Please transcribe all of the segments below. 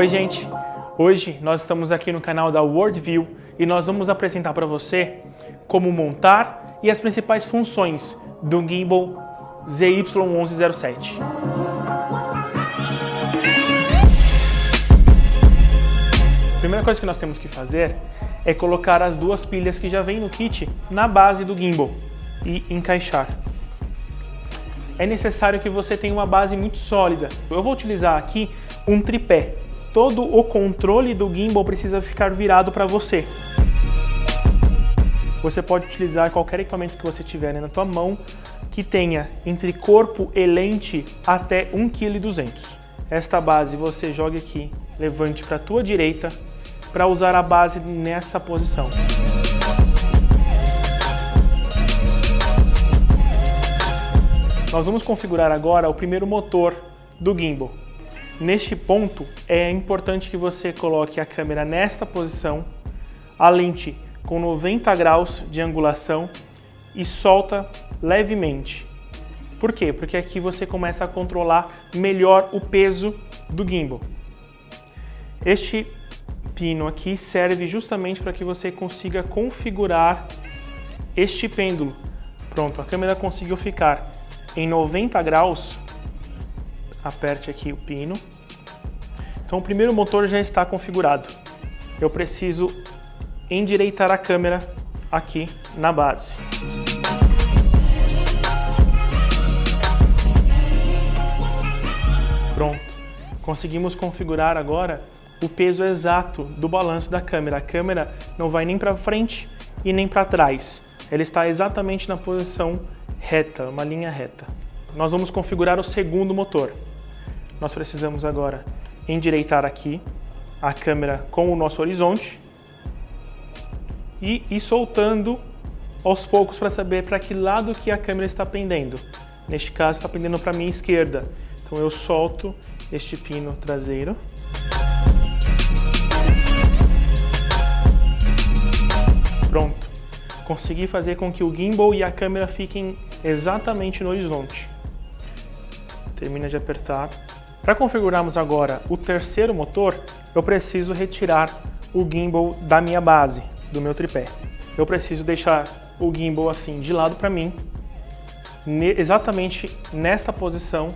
Oi gente, hoje nós estamos aqui no canal da Worldview e nós vamos apresentar para você como montar e as principais funções do gimbal ZY1107. A primeira coisa que nós temos que fazer é colocar as duas pilhas que já vem no kit na base do gimbal e encaixar. É necessário que você tenha uma base muito sólida. Eu vou utilizar aqui um tripé todo o controle do gimbal precisa ficar virado para você. Você pode utilizar qualquer equipamento que você tiver né, na tua mão que tenha entre corpo e lente até 1,2 kg. Esta base você joga aqui, levante para a tua direita para usar a base nessa posição. Nós vamos configurar agora o primeiro motor do gimbal. Neste ponto, é importante que você coloque a câmera nesta posição, a lente com 90 graus de angulação e solta levemente. Por quê? Porque aqui você começa a controlar melhor o peso do gimbal. Este pino aqui serve justamente para que você consiga configurar este pêndulo. Pronto, a câmera conseguiu ficar em 90 graus aperte aqui o pino. Então o primeiro motor já está configurado. Eu preciso endireitar a câmera aqui na base. Pronto. Conseguimos configurar agora o peso exato do balanço da câmera. A câmera não vai nem para frente e nem para trás. Ela está exatamente na posição reta, uma linha reta. Nós vamos configurar o segundo motor nós precisamos agora endireitar aqui a câmera com o nosso horizonte e ir soltando aos poucos para saber para que lado que a câmera está pendendo. Neste caso está pendendo para a minha esquerda, então eu solto este pino traseiro. Pronto. Consegui fazer com que o gimbal e a câmera fiquem exatamente no horizonte. Termina de apertar para configurarmos agora o terceiro motor, eu preciso retirar o gimbal da minha base, do meu tripé. Eu preciso deixar o gimbal assim de lado para mim, exatamente nesta posição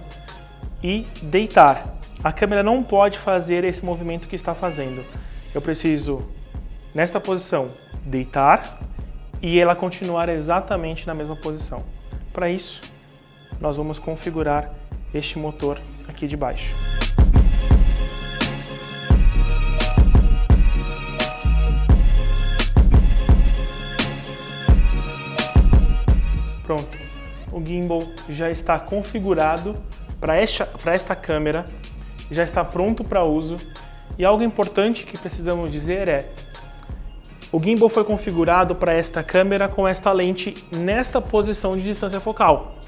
e deitar. A câmera não pode fazer esse movimento que está fazendo. Eu preciso, nesta posição, deitar e ela continuar exatamente na mesma posição. Para isso, nós vamos configurar este motor aqui de baixo. Pronto, o gimbal já está configurado para esta, esta câmera, já está pronto para uso. E algo importante que precisamos dizer é, o gimbal foi configurado para esta câmera com esta lente nesta posição de distância focal.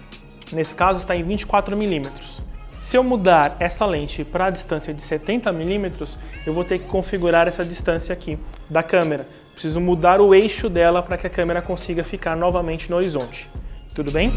Nesse caso está em 24 milímetros. Se eu mudar essa lente para a distância de 70 milímetros, eu vou ter que configurar essa distância aqui da câmera. Preciso mudar o eixo dela para que a câmera consiga ficar novamente no horizonte. Tudo bem?